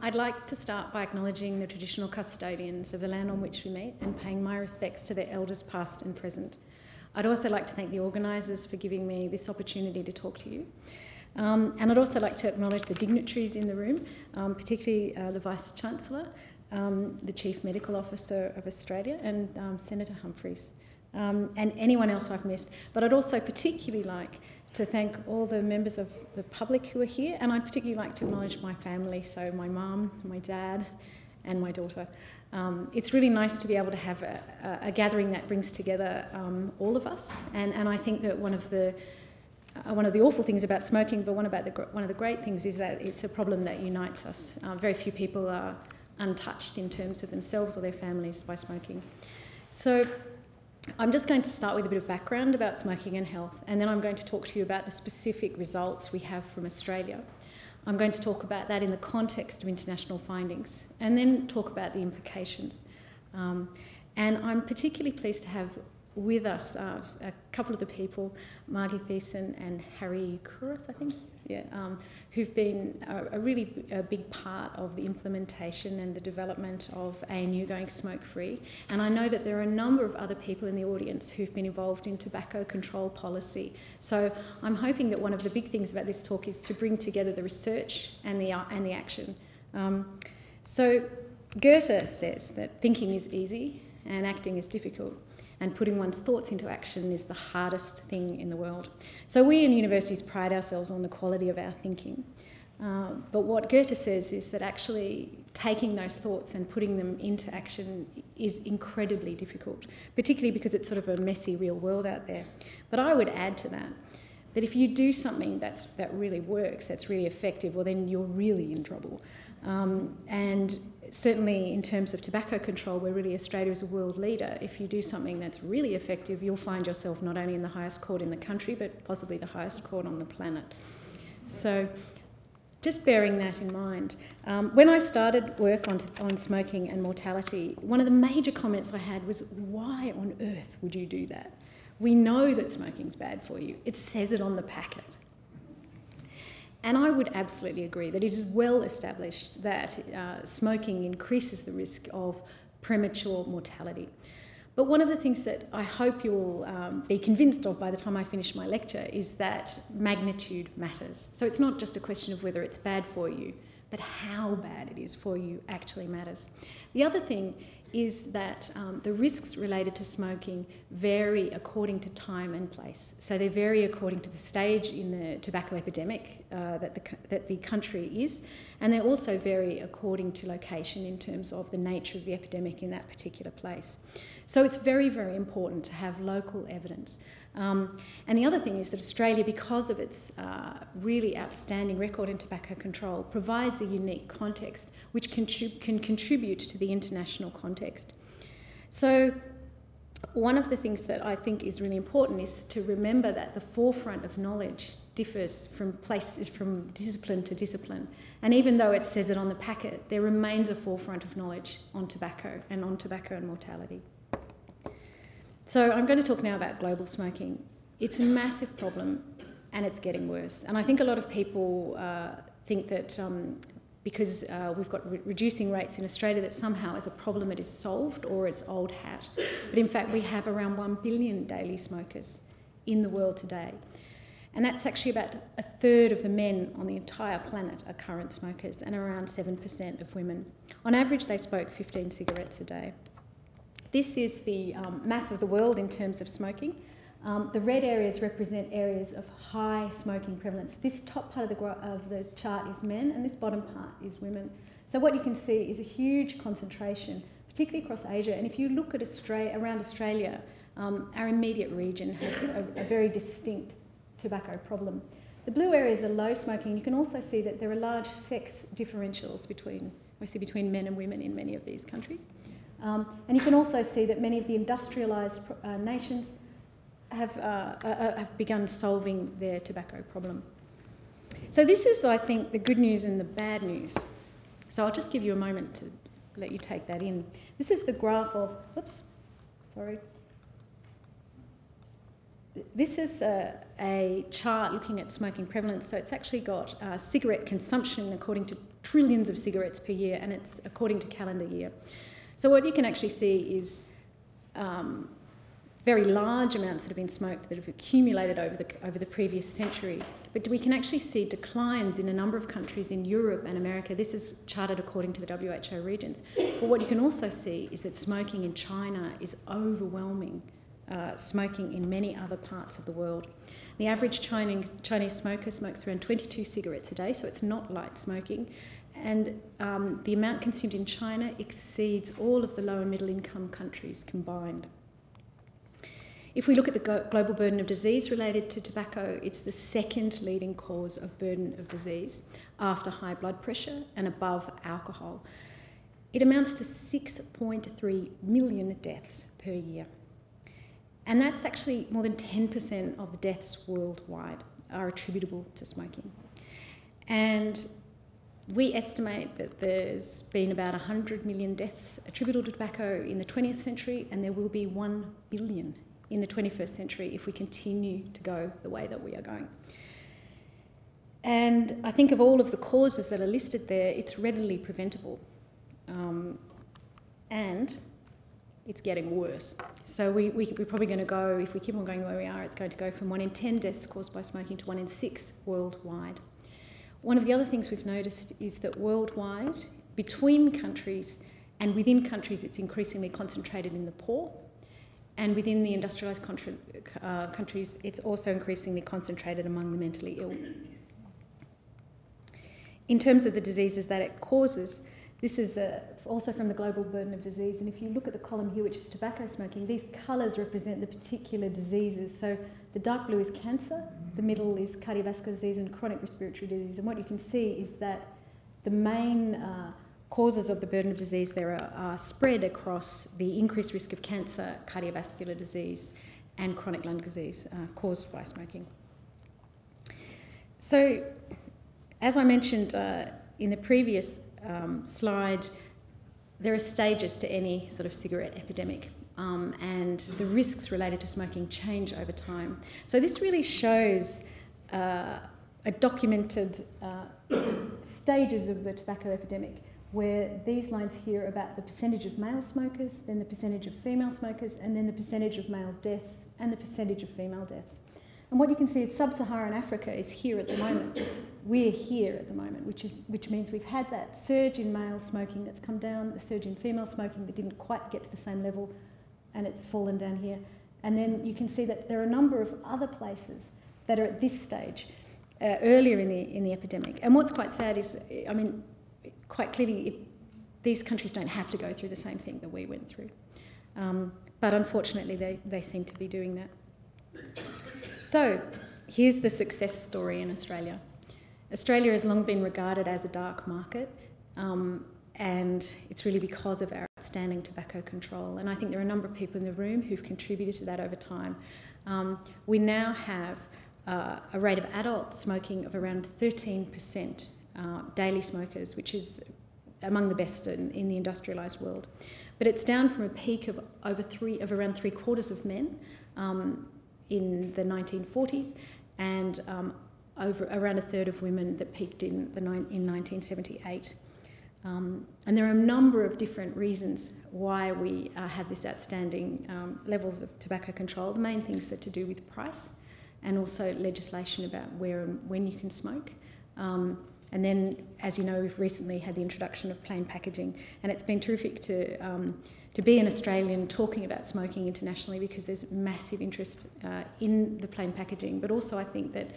I'd like to start by acknowledging the traditional custodians of the land on which we meet and paying my respects to their elders past and present. I'd also like to thank the organisers for giving me this opportunity to talk to you. Um, and I'd also like to acknowledge the dignitaries in the room, um, particularly uh, the Vice-Chancellor, um, the Chief Medical Officer of Australia and um, Senator Humphries, um, and anyone else I've missed. But I'd also particularly like to thank all the members of the public who are here, and I'd particularly like to acknowledge my family, so my mum, my dad, and my daughter. Um, it's really nice to be able to have a, a, a gathering that brings together um, all of us, and, and I think that one of the uh, one of the awful things about smoking, but one, about the, one of the great things is that it's a problem that unites us. Uh, very few people are untouched in terms of themselves or their families by smoking. So I'm just going to start with a bit of background about smoking and health, and then I'm going to talk to you about the specific results we have from Australia. I'm going to talk about that in the context of international findings, and then talk about the implications. Um, and I'm particularly pleased to have with us uh, a couple of the people, Margie Thiessen and Harry Couros, I think, yeah, um, who've been a, a really a big part of the implementation and the development of ANU going smoke-free. And I know that there are a number of other people in the audience who've been involved in tobacco control policy. So I'm hoping that one of the big things about this talk is to bring together the research and the, uh, and the action. Um, so Goethe says that thinking is easy and acting is difficult and putting one's thoughts into action is the hardest thing in the world. So we in universities pride ourselves on the quality of our thinking. Uh, but what Goethe says is that actually taking those thoughts and putting them into action is incredibly difficult, particularly because it's sort of a messy real world out there. But I would add to that that if you do something that's, that really works, that's really effective, well then you're really in trouble. Um, and certainly in terms of tobacco control, where really Australia is a world leader, if you do something that's really effective, you'll find yourself not only in the highest court in the country, but possibly the highest court on the planet. So just bearing that in mind. Um, when I started work on, on smoking and mortality, one of the major comments I had was, why on earth would you do that? We know that smoking's bad for you. It says it on the packet. And I would absolutely agree that it is well established that uh, smoking increases the risk of premature mortality. But one of the things that I hope you will um, be convinced of by the time I finish my lecture is that magnitude matters. So it's not just a question of whether it's bad for you, but how bad it is for you actually matters. The other thing is that um, the risks related to smoking vary according to time and place. So they vary according to the stage in the tobacco epidemic uh, that, the, that the country is, and they also vary according to location in terms of the nature of the epidemic in that particular place. So it's very, very important to have local evidence. Um, and the other thing is that Australia, because of its uh, really outstanding record in tobacco control, provides a unique context which contrib can contribute to the international context. So one of the things that I think is really important is to remember that the forefront of knowledge differs from places from discipline to discipline. And even though it says it on the packet, there remains a forefront of knowledge on tobacco and on tobacco and mortality. So I'm going to talk now about global smoking. It's a massive problem and it's getting worse. And I think a lot of people uh, think that um, because uh, we've got re reducing rates in Australia that somehow as a problem it is solved or it's old hat. But in fact we have around 1 billion daily smokers in the world today. And that's actually about a third of the men on the entire planet are current smokers and around 7% of women. On average they smoke 15 cigarettes a day. This is the um, map of the world in terms of smoking. Um, the red areas represent areas of high smoking prevalence. This top part of the, of the chart is men and this bottom part is women. So what you can see is a huge concentration, particularly across Asia. And if you look at Australia, around Australia, um, our immediate region has a, a very distinct tobacco problem. The blue areas are low smoking. You can also see that there are large sex differentials between, we see between men and women in many of these countries. Um, and you can also see that many of the industrialised uh, nations have, uh, uh, uh, have begun solving their tobacco problem. So this is, I think, the good news and the bad news. So I'll just give you a moment to let you take that in. This is the graph of, oops, sorry. this is a, a, chart looking at smoking prevalence. So it's actually got uh, cigarette consumption according to trillions of cigarettes per year, and it's according to calendar year. So what you can actually see is um, very large amounts that have been smoked that have accumulated over the, over the previous century. But we can actually see declines in a number of countries in Europe and America. This is charted according to the WHO regions. But what you can also see is that smoking in China is overwhelming uh, smoking in many other parts of the world. The average Chinese, Chinese smoker smokes around 22 cigarettes a day, so it's not light smoking. And um, the amount consumed in China exceeds all of the low and middle income countries combined. If we look at the global burden of disease related to tobacco, it's the second leading cause of burden of disease after high blood pressure and above alcohol. It amounts to 6.3 million deaths per year. And that's actually more than 10% of the deaths worldwide are attributable to smoking. And we estimate that there's been about 100 million deaths attributable to tobacco in the 20th century, and there will be 1 billion in the 21st century if we continue to go the way that we are going. And I think of all of the causes that are listed there, it's readily preventable. Um, and it's getting worse. So we, we, are probably going to go, if we keep on going where we are, it's going to go from one in 10 deaths caused by smoking to one in six worldwide. One of the other things we've noticed is that worldwide, between countries and within countries, it's increasingly concentrated in the poor. And within the industrialised uh, countries, it's also increasingly concentrated among the mentally ill. In terms of the diseases that it causes, this is uh, also from the global burden of disease. And if you look at the column here, which is tobacco smoking, these colours represent the particular diseases. So the dark blue is cancer, the middle is cardiovascular disease and chronic respiratory disease. And what you can see is that the main uh, causes of the burden of disease there are, are, spread across the increased risk of cancer, cardiovascular disease, and chronic lung disease uh, caused by smoking. So, as I mentioned uh, in the previous um, slide, there are stages to any sort of cigarette epidemic. Um, and the risks related to smoking change over time. So this really shows uh, a documented uh, stages of the tobacco epidemic where these lines here about the percentage of male smokers, then the percentage of female smokers, and then the percentage of male deaths and the percentage of female deaths. And what you can see is sub-Saharan Africa is here at the moment. We're here at the moment, which, is, which means we've had that surge in male smoking that's come down, the surge in female smoking that didn't quite get to the same level, and it's fallen down here. And then you can see that there are a number of other places that are at this stage, uh, earlier in the, in the epidemic. And what's quite sad is, I mean, quite clearly, it, these countries don't have to go through the same thing that we went through. Um, but unfortunately, they, they seem to be doing that. So, here's the success story in Australia. Australia has long been regarded as a dark market, um, and it's really because of our outstanding tobacco control. And I think there are a number of people in the room who've contributed to that over time. Um, we now have uh, a rate of adult smoking of around 13% uh, daily smokers, which is among the best in, in the industrialised world. But it's down from a peak of over three of around three quarters of men um, in the 1940s and um, over around a third of women that peaked in, the, in 1978. Um, and there are a number of different reasons why we uh, have this outstanding um, levels of tobacco control. The main things are to do with price and also legislation about where and when you can smoke. Um, and then, as you know, we've recently had the introduction of plain packaging, and it's been terrific to um, to be an Australian talking about smoking internationally because there's massive interest uh, in the plain packaging. But also, I think that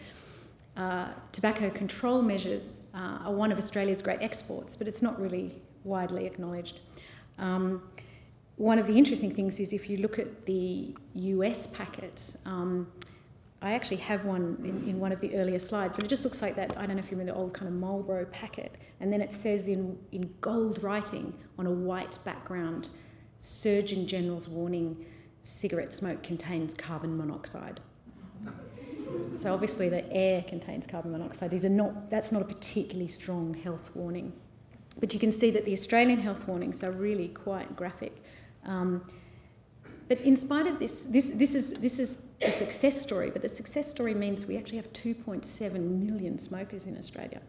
uh, tobacco control measures uh, are one of Australia's great exports, but it's not really widely acknowledged. Um, one of the interesting things is if you look at the US packets, um, I actually have one in, in, one of the earlier slides, but it just looks like that. I don't know if you remember the old kind of Marlboro packet, and then it says in, in gold writing on a white background Surgeon General's warning cigarette smoke contains carbon monoxide. So obviously the air contains carbon monoxide. These are not, that's not a particularly strong health warning. But you can see that the Australian health warnings are really quite graphic. Um, But in spite of this, this, this, is, this is a success story, but the success story means we actually have 2.7 million smokers in Australia.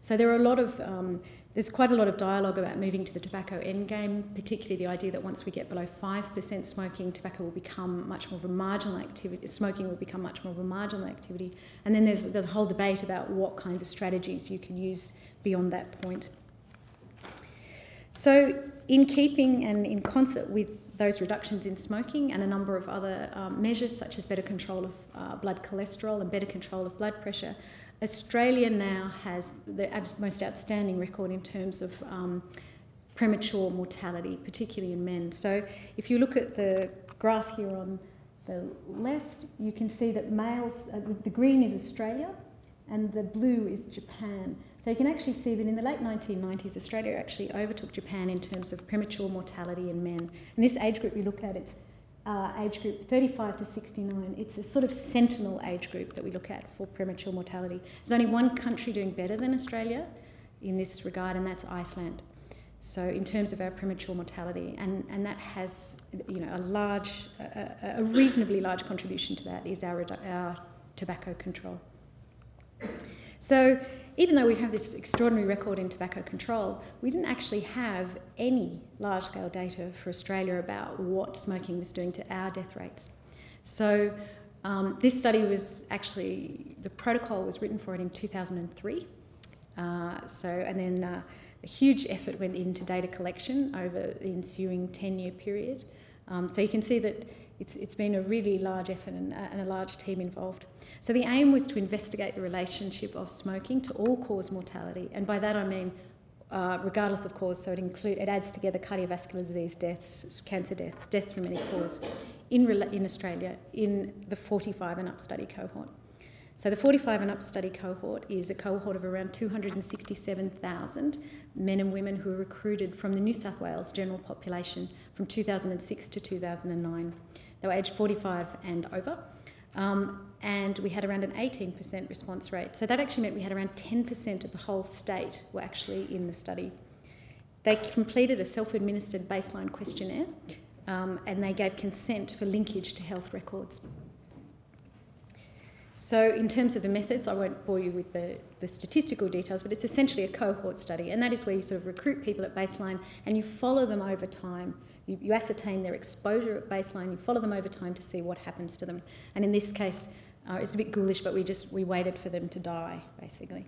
So there are a lot of, um, there's quite a lot of dialogue about moving to the tobacco endgame, particularly the idea that once we get below 5% smoking, tobacco will become much more of a marginal activity, smoking will become much more of a marginal activity. And then there's, there's a whole debate about what kinds of strategies you can use beyond that point. So in keeping and in concert with those reductions in smoking and a number of other um, measures such as better control of uh, blood cholesterol and better control of blood pressure, Australia now has the most outstanding record in terms of um, premature mortality, particularly in men. So if you look at the graph here on the left, you can see that males, uh, the green is Australia and the blue is Japan. So you can actually see that in the late 1990s, Australia actually overtook Japan in terms of premature mortality in men. And this age group you look at, it's uh, age group 35 to 69. It's a sort of sentinel age group that we look at for premature mortality. There's only one country doing better than Australia in this regard, and that's Iceland. So in terms of our premature mortality, and, and that has you know a large, a, a reasonably large contribution to that is our, our tobacco control. So even though we have this extraordinary record in tobacco control, we didn't actually have any large scale data for Australia about what smoking was doing to our death rates. So um, this study was actually, the protocol was written for it in 2003. Uh, so, and then uh, a huge effort went into data collection over the ensuing 10 year period. Um, so you can see that it's, it's been a really large effort and, uh, and, a large team involved. So the aim was to investigate the relationship of smoking to all-cause mortality, and by that I mean uh, regardless of cause, so it, include, it adds together cardiovascular disease deaths, cancer deaths, deaths from any cause in, in Australia in the 45 and up study cohort. So the 45 and up study cohort is a cohort of around 267,000 men and women who were recruited from the New South Wales general population from 2006 to 2009. They were aged 45 and over. Um, and we had around an 18% response rate. So that actually meant we had around 10% of the whole state were actually in the study. They completed a self-administered baseline questionnaire um, and they gave consent for linkage to health records. So in terms of the methods, I won't bore you with the, the statistical details, but it's essentially a cohort study, and that is where you sort of recruit people at baseline and you follow them over time you, you ascertain their exposure at baseline, you follow them over time to see what happens to them. And in this case, uh, it's a bit ghoulish, but we just we waited for them to die, basically.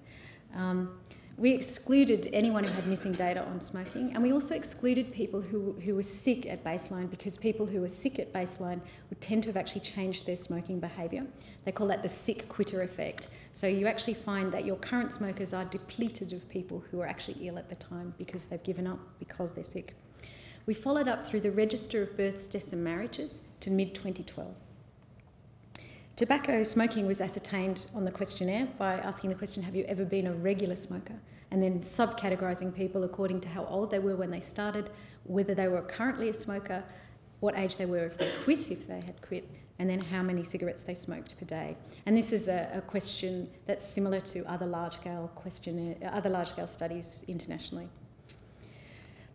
Um, we excluded anyone who had missing data on smoking, and we also excluded people who, who were sick at baseline because people who were sick at baseline would tend to have actually changed their smoking behaviour. They call that the sick quitter effect. So you actually find that your current smokers are depleted of people who are actually ill at the time because they've given up because they're sick. We followed up through the Register of Births, Deaths and Marriages to mid 2012. Tobacco smoking was ascertained on the questionnaire by asking the question, Have you ever been a regular smoker? And then subcategorising people according to how old they were when they started, whether they were currently a smoker, what age they were if they quit, if they had quit, and then how many cigarettes they smoked per day. And this is a, a question that's similar to other large-scale other large-scale studies internationally.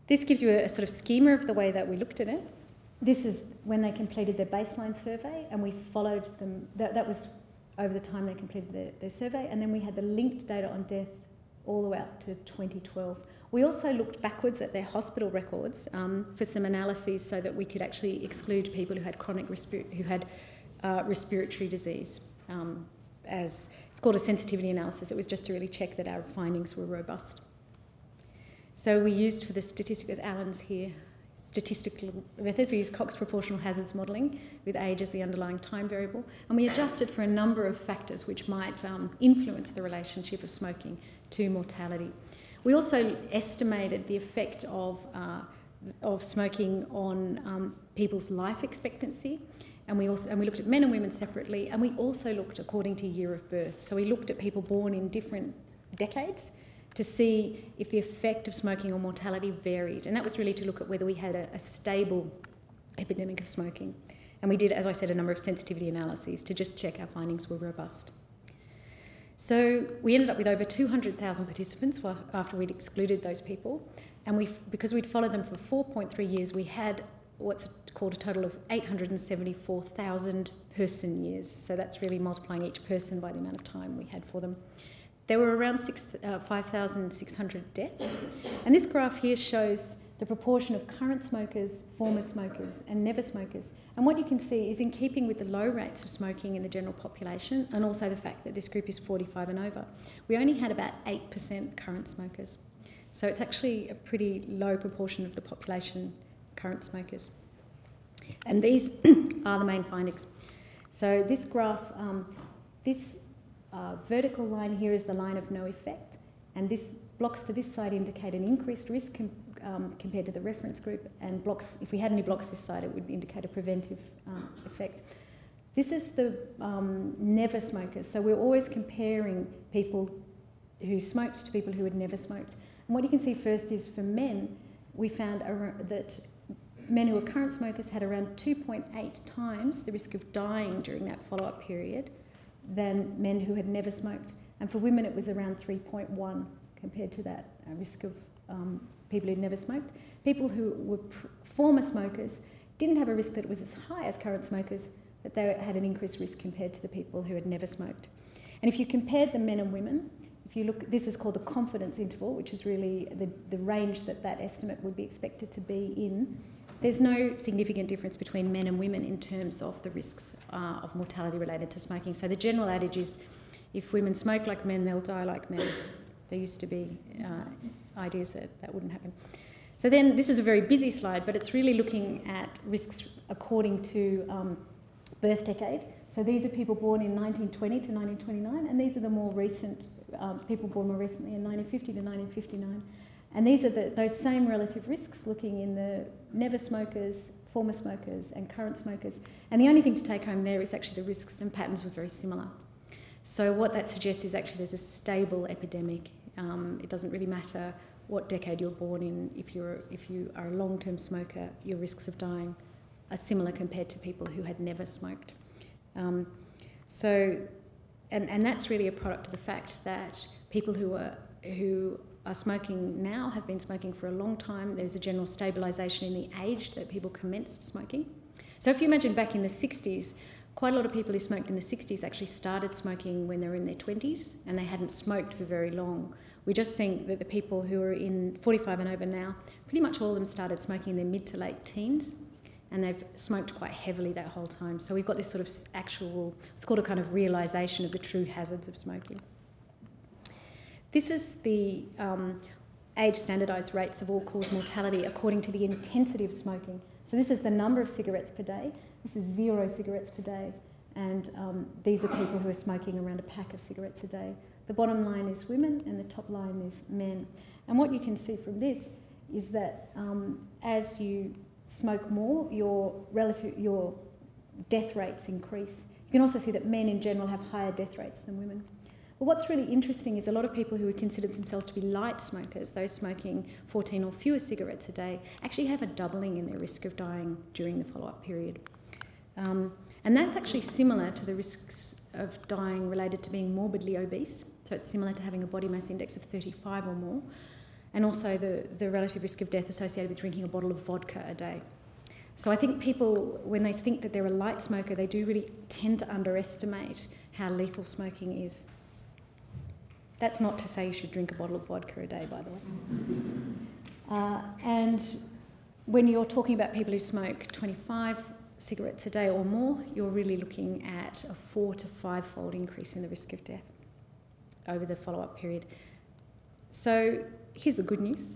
This gives you a, a sort of schema of the way that we looked at it. This is when they completed their baseline survey, and we followed them. That, that was over the time they completed their, their survey, and then we had the linked data on death all the way up to 2012. We also looked backwards at their hospital records um, for some analyses so that we could actually exclude people who had chronic who had uh, respiratory disease. Um, as it's called a sensitivity analysis. It was just to really check that our findings were robust. So we used for the statistical, Alan's here, statistical methods, we used Cox proportional hazards modelling with age as the underlying time variable, and we adjusted for a number of factors which might um, influence the relationship of smoking to mortality. We also estimated the effect of, uh, of smoking on um, people's life expectancy. And we, also, and we looked at men and women separately, and we also looked according to year of birth. So we looked at people born in different decades to see if the effect of smoking on mortality varied. And that was really to look at whether we had a, a stable epidemic of smoking. And we did, as I said, a number of sensitivity analyses to just check our findings were robust. So we ended up with over 200,000 participants after we'd excluded those people. And we, because we'd followed them for 4.3 years, we had what's called a total of 874,000 person years. So that's really multiplying each person by the amount of time we had for them. There were around uh, 5,600 deaths. And this graph here shows the proportion of current smokers, former smokers, and never smokers. And what you can see is in keeping with the low rates of smoking in the general population, and also the fact that this group is 45 and over, we only had about 8% current smokers. So it's actually a pretty low proportion of the population current smokers. And these are the main findings. So this graph, um, this uh, vertical line here is the line of no effect, and this blocks to this side indicate an increased risk com um, compared to the reference group, and blocks, if we had any blocks this side, it would indicate a preventive um, effect. This is the um, never smokers, so we're always comparing people who smoked to people who had never smoked. And what you can see first is for men, we found that men who were current smokers had around 2.8 times the risk of dying during that follow-up period than men who had never smoked. And for women, it was around 3.1 compared to that uh, risk of um, people who'd never smoked. People who were former smokers didn't have a risk that was as high as current smokers, but they had an increased risk compared to the people who had never smoked. And if you compared the men and women, if you look, this is called the confidence interval, which is really the, the range that that estimate would be expected to be in. There's no significant difference between men and women in terms of the risks uh, of mortality related to smoking. So the general adage is if women smoke like men, they'll die like men. There used to be uh, ideas that that wouldn't happen. So then this is a very busy slide, but it's really looking at risks according to um, birth decade. So these are people born in 1920 to 1929, and these are the more recent um, people born more recently in 1950 to 1959. And these are the, those same relative risks looking in the never smokers, former smokers, and current smokers. And the only thing to take home there is actually the risks and patterns were very similar. So what that suggests is actually there's a stable epidemic. Um, it doesn't really matter what decade you're born in. If you're if you are a long-term smoker, your risks of dying are similar compared to people who had never smoked. Um, so and, and that's really a product of the fact that people who are who are smoking now have been smoking for a long time. There's a general stabilisation in the age that people commenced smoking. So if you imagine back in the 60s, quite a lot of people who smoked in the 60s actually started smoking when they were in their 20s and they hadn't smoked for very long. We just think that the people who are in 45 and over now, pretty much all of them started smoking in their mid to late teens and they've smoked quite heavily that whole time. So we've got this sort of actual, it's called a kind of realisation of the true hazards of smoking. This is the um, age standardised rates of all-cause mortality according to the intensity of smoking. So this is the number of cigarettes per day. This is zero cigarettes per day. And um, these are people who are smoking around a pack of cigarettes a day. The bottom line is women and the top line is men. And what you can see from this is that um, as you smoke more, your relative your death rates increase. You can also see that men in general have higher death rates than women. But what's really interesting is a lot of people who would consider themselves to be light smokers, those smoking 14 or fewer cigarettes a day, actually have a doubling in their risk of dying during the follow-up period. Um, and that's actually similar to the risks of dying related to being morbidly obese. So it's similar to having a body mass index of 35 or more, and also the, the relative risk of death associated with drinking a bottle of vodka a day. So I think people, when they think that they're a light smoker, they do really tend to underestimate how lethal smoking is. That's not to say you should drink a bottle of vodka a day, by the way. Uh, and when you're talking about people who smoke 25 cigarettes a day or more, you're really looking at a four to five fold increase in the risk of death over the follow up period. So here's the good news.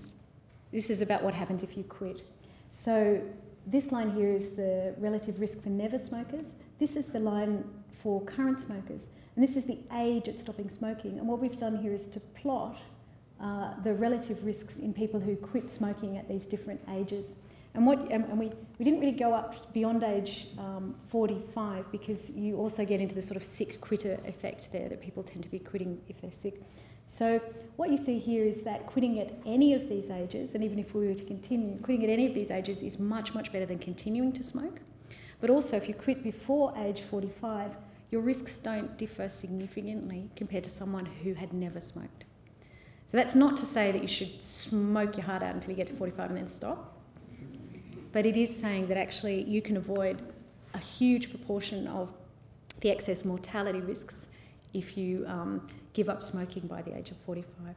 This is about what happens if you quit. So this line here is the relative risk for never smokers. This is the line for current smokers. And this is the age at stopping smoking. And what we've done here is to plot uh, the relative risks in people who quit smoking at these different ages. And, what, and we, we didn't really go up beyond age um, 45 because you also get into the sort of sick quitter effect there that people tend to be quitting if they're sick. So what you see here is that quitting at any of these ages, and even if we were to continue, quitting at any of these ages is much, much better than continuing to smoke. But also if you quit before age 45, your risks don't differ significantly compared to someone who had never smoked. So that's not to say that you should smoke your heart out until you get to 45 and then stop. but it is saying that actually you can avoid a huge proportion of the excess mortality risks if you um, give up smoking by the age of 45.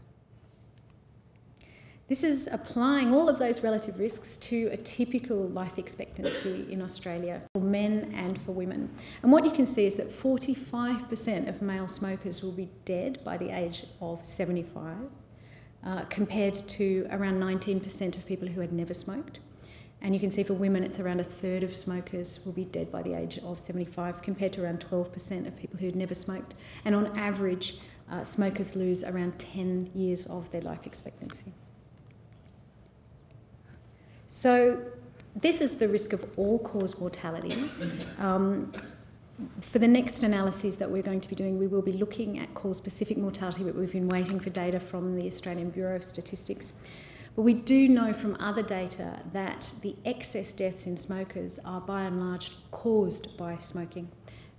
This is applying all of those relative risks to a typical life expectancy in Australia for men and for women. And what you can see is that 45% of male smokers will be dead by the age of 75, uh, compared to around 19% of people who had never smoked. And you can see for women, it's around a third of smokers will be dead by the age of 75, compared to around 12% of people who had never smoked. And on average, uh, smokers lose around 10 years of their life expectancy. So this is the risk of all-cause mortality. Um, for the next analyses that we're going to be doing, we will be looking at cause-specific mortality, but we've been waiting for data from the Australian Bureau of Statistics. But we do know from other data that the excess deaths in smokers are by and large caused by smoking.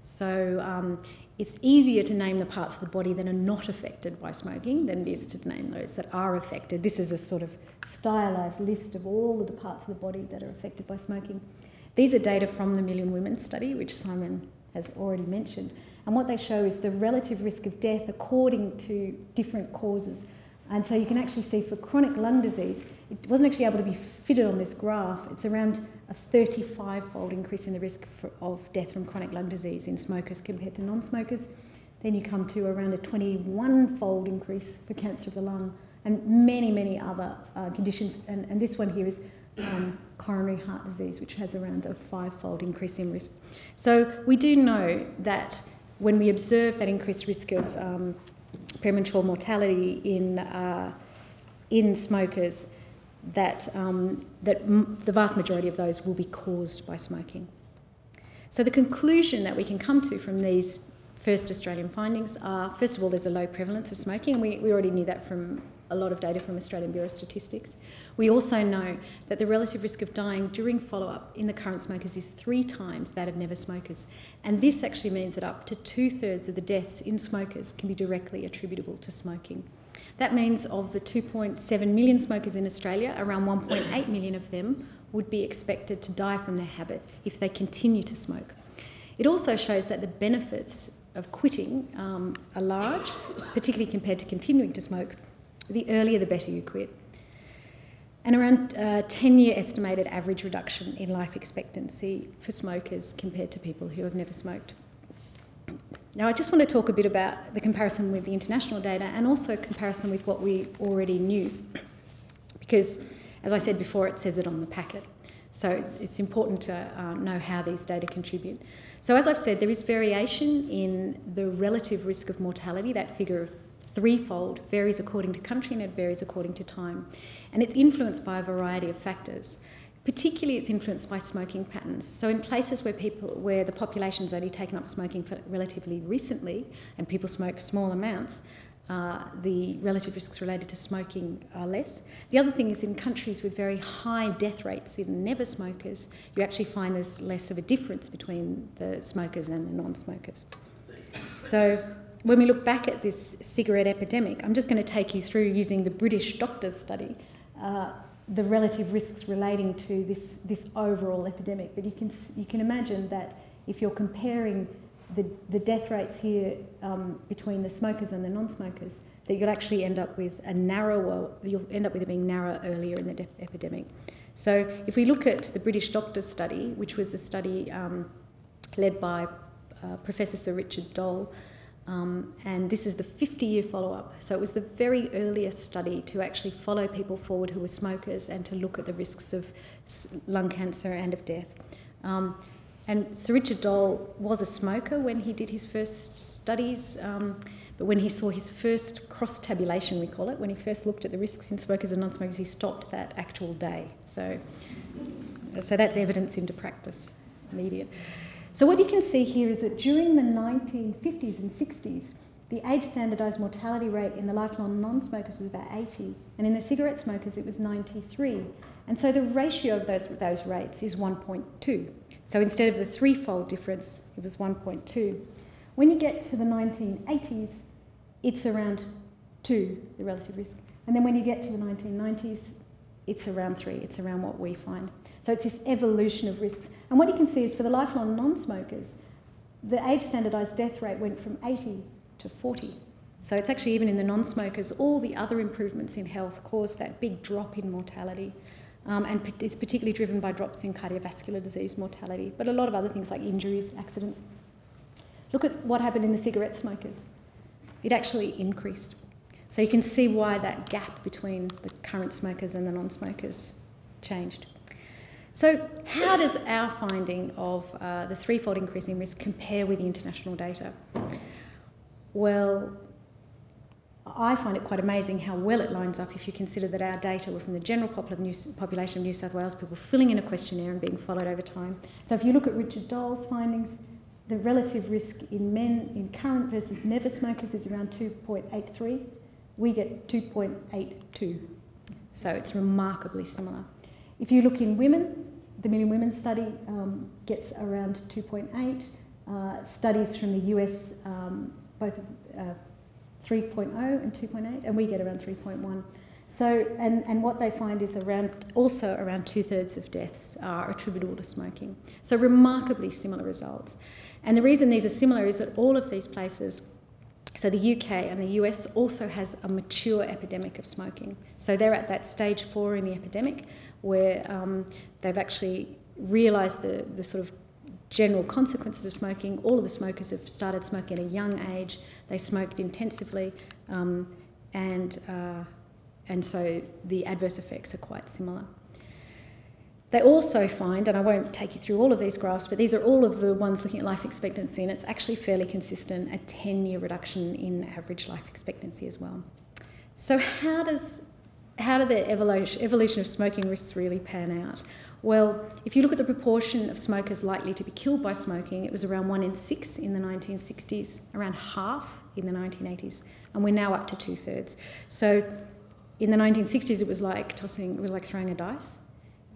So um, it's easier to name the parts of the body that are not affected by smoking than it is to name those that are affected. This is a sort of stylised list of all of the parts of the body that are affected by smoking. These are data from the Million Women study, which Simon has already mentioned. And what they show is the relative risk of death according to different causes. And so you can actually see for chronic lung disease, it wasn't actually able to be fitted on this graph. It's around a 35 fold increase in the risk for, of death from chronic lung disease in smokers compared to non smokers. Then you come to around a 21 fold increase for cancer of the lung and many, many other uh, conditions. And, and, this one here is um, coronary heart disease, which has around a five fold increase in risk. So we do know that when we observe that increased risk of um, premature mortality in, uh, in smokers, that, um, that the vast majority of those will be caused by smoking. So the conclusion that we can come to from these first Australian findings are, first of all, there's a low prevalence of smoking, and we, we already knew that from a lot of data from Australian Bureau of Statistics. We also know that the relative risk of dying during follow-up in the current smokers is three times that of never smokers. And this actually means that up to two-thirds of the deaths in smokers can be directly attributable to smoking. That means of the 2.7 million smokers in Australia, around 1.8 million of them would be expected to die from their habit if they continue to smoke. It also shows that the benefits of quitting um, are large, particularly compared to continuing to smoke. The earlier the better you quit. And around uh, 10 year estimated average reduction in life expectancy for smokers compared to people who have never smoked. Now, I just want to talk a bit about the comparison with the international data and also comparison with what we already knew. Because, as I said before, it says it on the packet. So it's important to uh, know how these data contribute. So, as I've said, there is variation in the relative risk of mortality. That figure of threefold varies according to country and it varies according to time. And it's influenced by a variety of factors. Particularly, it's influenced by smoking patterns. So, in places where people, where the population's only taken up smoking for relatively recently, and people smoke small amounts, uh, the relative risks related to smoking are less. The other thing is in countries with very high death rates in never smokers, you actually find there's less of a difference between the smokers and the non-smokers. So when we look back at this cigarette epidemic, I'm just going to take you through using the British doctors study. Uh, the relative risks relating to this, this overall epidemic. But you can, you can imagine that if you're comparing the, the death rates here um, between the smokers and the non-smokers, that you'll actually end up with a narrower, you'll end up with it being narrower earlier in the epidemic. So if we look at the British Doctors Study, which was a study um, led by uh, Professor Sir Richard Doll, um, and this is the 50 year follow up. So it was the very earliest study to actually follow people forward who were smokers and to look at the risks of lung cancer and of death. Um, and Sir Richard Doll was a smoker when he did his first studies, um, but when he saw his first cross tabulation, we call it, when he first looked at the risks in smokers and non smokers, he stopped that actual day. So, so that's evidence into practice, immediate. So what you can see here is that during the 1950s and 60s, the age standardised mortality rate in the lifelong non-smokers was about 80, and in the cigarette smokers it was 93. And so the ratio of those, those rates is 1.2. So instead of the threefold difference, it was 1.2. When you get to the 1980s, it's around 2, the relative risk. And then when you get to the 1990s, it's around three. It's around what we find. So it's this evolution of risks. And what you can see is for the lifelong non-smokers, the age standardised death rate went from 80 to 40. So it's actually even in the non-smokers, all the other improvements in health caused that big drop in mortality. Um, and it's particularly driven by drops in cardiovascular disease mortality, but a lot of other things like injuries, accidents. Look at what happened in the cigarette smokers. It actually increased. So you can see why that gap between the current smokers and the non-smokers changed. So how does our finding of uh, the threefold increase in risk compare with the international data? Well, I find it quite amazing how well it lines up if you consider that our data were from the general population of New South Wales, people filling in a questionnaire and being followed over time. So if you look at Richard Doll's findings, the relative risk in men in current versus never smokers is around 2.83. We get 2.82. So it's remarkably similar. If you look in women, the Million Women study um, gets around 2.8. Uh, studies from the US, um, both uh, 3.0 and 2.8, and we get around 3.1. So, and, and what they find is around, also around two thirds of deaths are attributable to smoking. So, remarkably similar results. And the reason these are similar is that all of these places, so the UK and the US also has a mature epidemic of smoking. So, they're at that stage four in the epidemic where um, they've actually realised the, the sort of general consequences of smoking. All of the smokers have started smoking at a young age. They smoked intensively, um, and uh, and so the adverse effects are quite similar. They also find, and I won't take you through all of these graphs, but these are all of the ones looking at life expectancy, and it's actually fairly consistent, a 10 year reduction in average life expectancy as well. So, how does how do the evolution, evolution of smoking risks really pan out? Well, if you look at the proportion of smokers likely to be killed by smoking, it was around one in six in the 1960s, around half in the 1980s, and we're now up to two thirds. So in the 1960s, it was like tossing, it was like throwing a dice.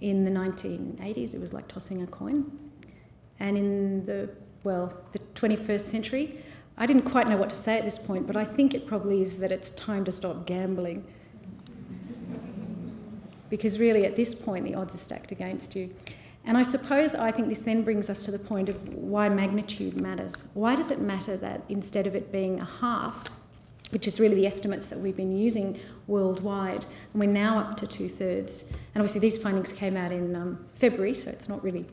In the 1980s, it was like tossing a coin. And in the, well, the 21st century, I didn't quite know what to say at this point, but I think it probably is that it's time to stop gambling because really at this point the odds are stacked against you. And I suppose I think this then brings us to the point of why magnitude matters. Why does it matter that instead of it being a half, which is really the estimates that we've been using worldwide, and we're now up to two thirds. And obviously, these findings came out in um, February, so it's not really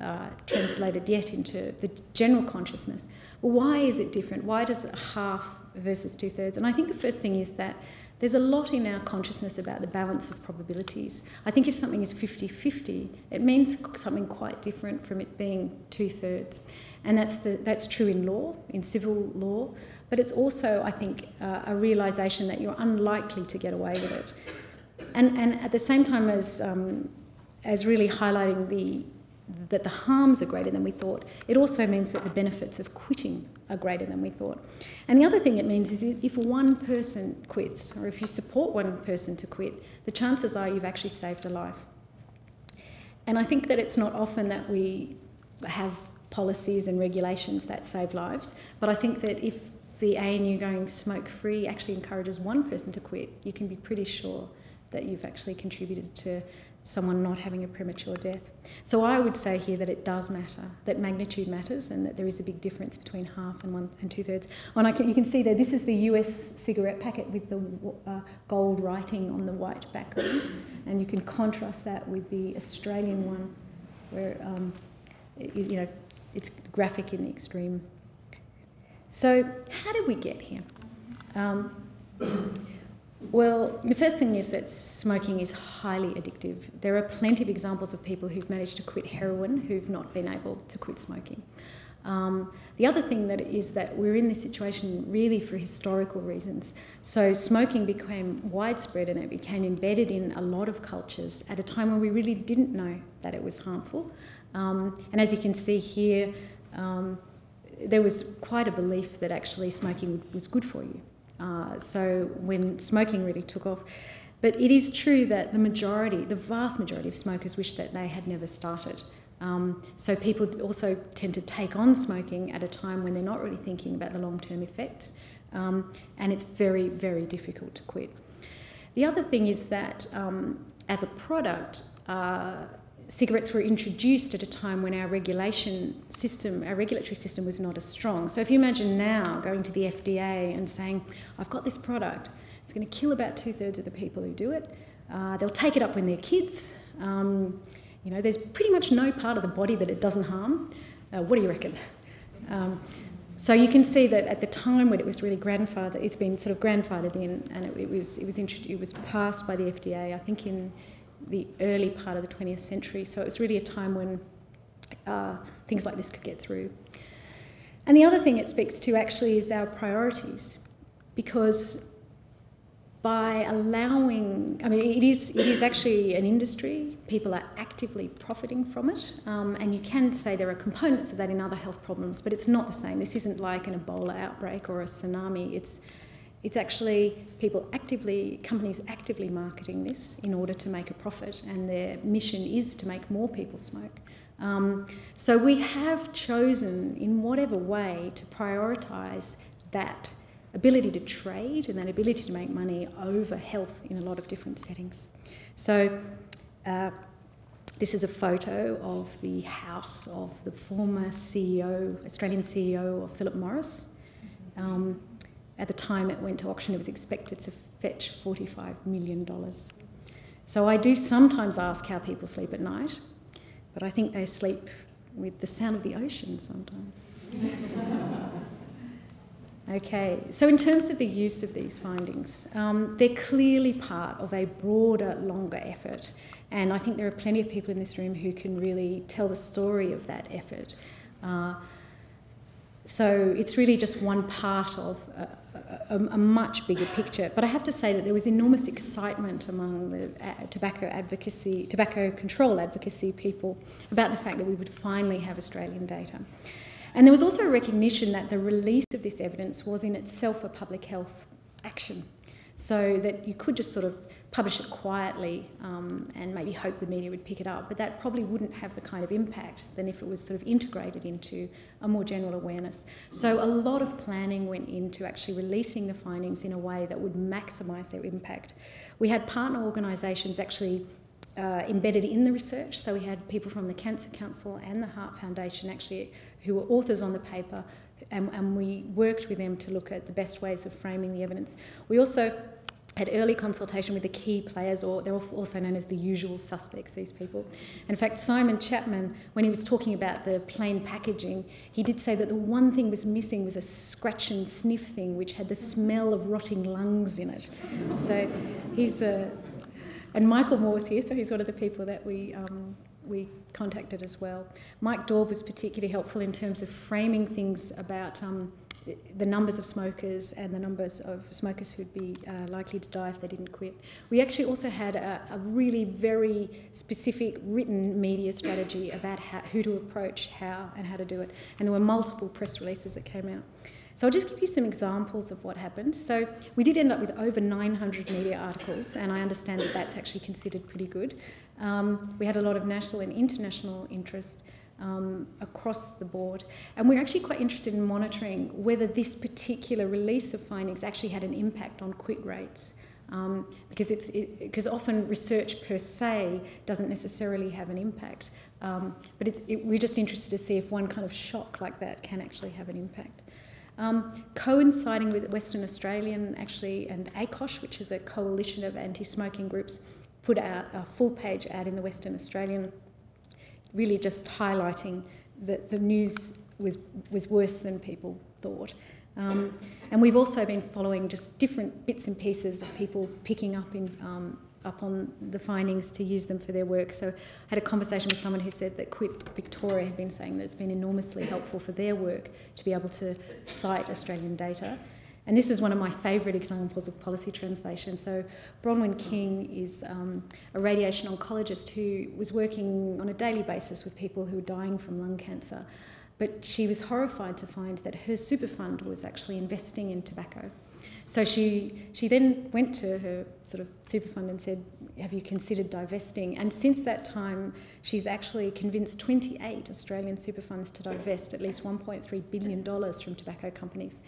uh, translated yet into the general consciousness. Why is it different? Why does it half versus two thirds? And I think the first thing is that there's a lot in our consciousness about the balance of probabilities. I think if something is 50 50, it means something quite different from it being two thirds. And that's, the, that's true in law, in civil law, but it's also, I think, uh, a realization that you're unlikely to get away with it. And, and at the same time as, um, as really highlighting the, that the harms are greater than we thought, it also means that the benefits of quitting are greater than we thought. And the other thing it means is if one person quits, or if you support one person to quit, the chances are you've actually saved a life. And I think that it's not often that we have policies and regulations that save lives, but I think that if the ANU going smoke free actually encourages one person to quit, you can be pretty sure that you've actually contributed to someone not having a premature death. So I would say here that it does matter, that magnitude matters, and that there is a big difference between half and one and two thirds. And can, you can see there, this is the US cigarette packet with the uh, gold writing on the white background, and you can contrast that with the Australian one, where um, it, you know it's graphic in the extreme. So how did we get here? Um, well, the first thing is that smoking is highly addictive. There are plenty of examples of people who've managed to quit heroin who've not been able to quit smoking. Um, the other thing that is that we're in this situation really for historical reasons. So smoking became widespread and it became embedded in a lot of cultures at a time when we really didn't know that it was harmful. Um, and as you can see here, um, there was quite a belief that actually smoking was good for you. Uh, so when smoking really took off. But it is true that the majority, the vast majority of smokers wish that they had never started. Um, so people also tend to take on smoking at a time when they're not really thinking about the long-term effects, um, and it's very, very difficult to quit. The other thing is that um, as a product, uh, cigarettes were introduced at a time when our regulation system, our regulatory system was not as strong. So if you imagine now going to the FDA and saying, I've got this product, it's going to kill about two thirds of the people who do it. Uh, they'll take it up when they're kids. Um, you know, there's pretty much no part of the body that it doesn't harm. Uh, what do you reckon? Um, so you can see that at the time when it was really grandfathered, it's been sort of grandfathered in, and it, it was it was it was passed by the FDA, I think in the early part of the 20th century. So it was really a time when uh, things like this could get through. And the other thing it speaks to actually is our priorities, because by allowing, I mean, it is, it is actually an industry, people are actively profiting from it, um, and you can say there are components of that in other health problems, but it's not the same. This isn't like an Ebola outbreak or a tsunami. It's, it's actually people actively, companies actively marketing this in order to make a profit, and their mission is to make more people smoke. Um, so we have chosen, in whatever way, to prioritise that ability to trade and that ability to make money over health in a lot of different settings. So uh, this is a photo of the house of the former CEO, Australian CEO of Philip Morris. Um, at the time it went to auction, it was expected to fetch $45 million. So I do sometimes ask how people sleep at night, but I think they sleep with the sound of the ocean sometimes. Okay, so in terms of the use of these findings, um, they're clearly part of a broader, longer effort. And I think there are plenty of people in this room who can really tell the story of that effort. Uh, so it's really just one part of a, a, a, much bigger picture. But I have to say that there was enormous excitement among the uh, tobacco advocacy, tobacco control advocacy people about the fact that we would finally have Australian data. And there was also a recognition that the release of this evidence was in itself a public health action. So that you could just sort of publish it quietly um, and maybe hope the media would pick it up, but that probably wouldn't have the kind of impact than if it was sort of integrated into a more general awareness. So a lot of planning went into actually releasing the findings in a way that would maximise their impact. We had partner organisations actually uh, embedded in the research. So we had people from the Cancer Council and the Heart Foundation actually who were authors on the paper, and, and we worked with them to look at the best ways of framing the evidence. We also had early consultation with the key players, or they're also known as the usual suspects, these people. In fact, Simon Chapman, when he was talking about the plain packaging, he did say that the one thing was missing was a scratch and sniff thing, which had the smell of rotting lungs in it. So he's a. And Michael Moore's here, so he's one of the people that we um, we contacted as well. Mike Daube was particularly helpful in terms of framing things about um, the numbers of smokers and the numbers of smokers who'd be uh, likely to die if they didn't quit. We actually also had a, a really very specific written media strategy about how, who to approach, how, and how to do it. And there were multiple press releases that came out. So I'll just give you some examples of what happened. So we did end up with over 900 media articles, and I understand that that's actually considered pretty good. Um, we had a lot of national and international interest um, across the board. And we're actually quite interested in monitoring whether this particular release of findings actually had an impact on quit rates. Um, because it's because it, often research per se doesn't necessarily have an impact, um, but it, we're just interested to see if one kind of shock like that can actually have an impact. Um, coinciding with Western Australian actually and ACOSH, which is a coalition of anti-smoking groups, put out a full page ad in the Western Australian, really just highlighting that the news was, was worse than people thought. Um, and we've also been following just different bits and pieces of people picking up in um, up on the findings to use them for their work. So I had a conversation with someone who said that Quit Victoria had been saying that it's been enormously helpful for their work to be able to cite Australian data. And this is one of my favourite examples of policy translation. So Bronwyn King is um, a radiation oncologist who was working on a daily basis with people who were dying from lung cancer. But she was horrified to find that her super fund was actually investing in tobacco. So she, she then went to her sort of super fund and said, have you considered divesting? And since that time, she's actually convinced 28 Australian super funds to divest at least $1.3 billion from tobacco companies.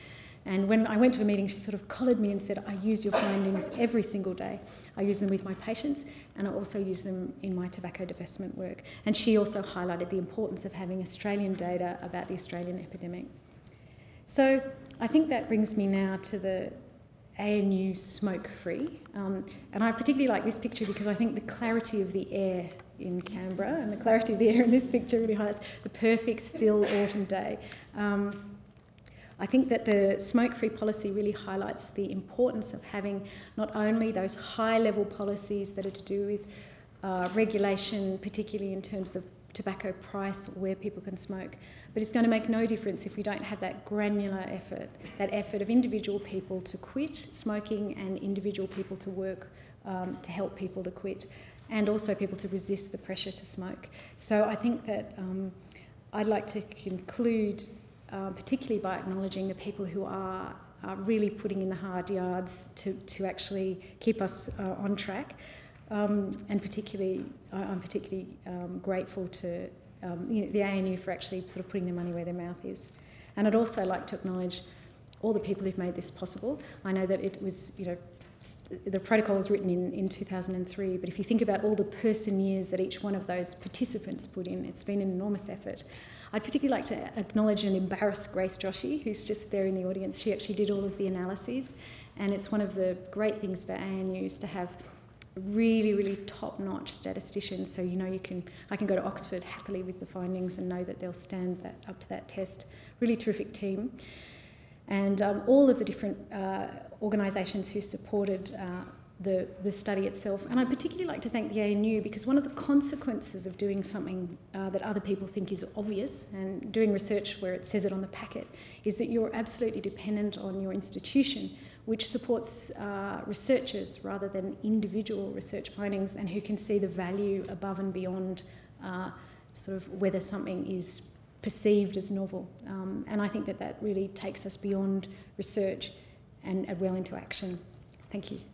And when I went to a meeting, she sort of collared me and said, I use your findings every single day. I use them with my patients and I also use them in my tobacco divestment work. And she also highlighted the importance of having Australian data about the Australian epidemic. So I think that brings me now to the ANU smoke free. Um, and I particularly like this picture because I think the clarity of the air in Canberra and the clarity of the air in this picture really highlights the perfect still autumn day. Um, I think that the smoke-free policy really highlights the importance of having not only those high-level policies that are to do with uh, regulation, particularly in terms of tobacco price where people can smoke, but it's going to make no difference if we don't have that granular effort, that effort of individual people to quit smoking and individual people to work um, to help people to quit and also people to resist the pressure to smoke. So I think that um, I'd like to conclude uh, particularly by acknowledging the people who are, really putting in the hard yards to, to actually keep us uh, on track. Um, and particularly, I'm particularly um, grateful to um, you know, the ANU for actually sort of putting their money where their mouth is. And I'd also like to acknowledge all the people who've made this possible. I know that it was, you know, the protocol was written in, in 2003, but if you think about all the person years that each one of those participants put in, it's been an enormous effort. I'd particularly like to acknowledge and embarrass Grace Joshy, who's just there in the audience. She actually did all of the analyses, and it's one of the great things about ANUs to have really, really top-notch statisticians. So you know you can, I can go to Oxford happily with the findings and know that they'll stand that, up to that test. Really terrific team, and um, all of the different uh, organisations who supported. Uh, the, the study itself. And I'd particularly like to thank the ANU because one of the consequences of doing something uh, that other people think is obvious and doing research where it says it on the packet is that you're absolutely dependent on your institution, which supports uh, researchers rather than individual research findings and who can see the value above and beyond uh, sort of whether something is perceived as novel. Um, and I think that that really takes us beyond research and well into action. Thank you.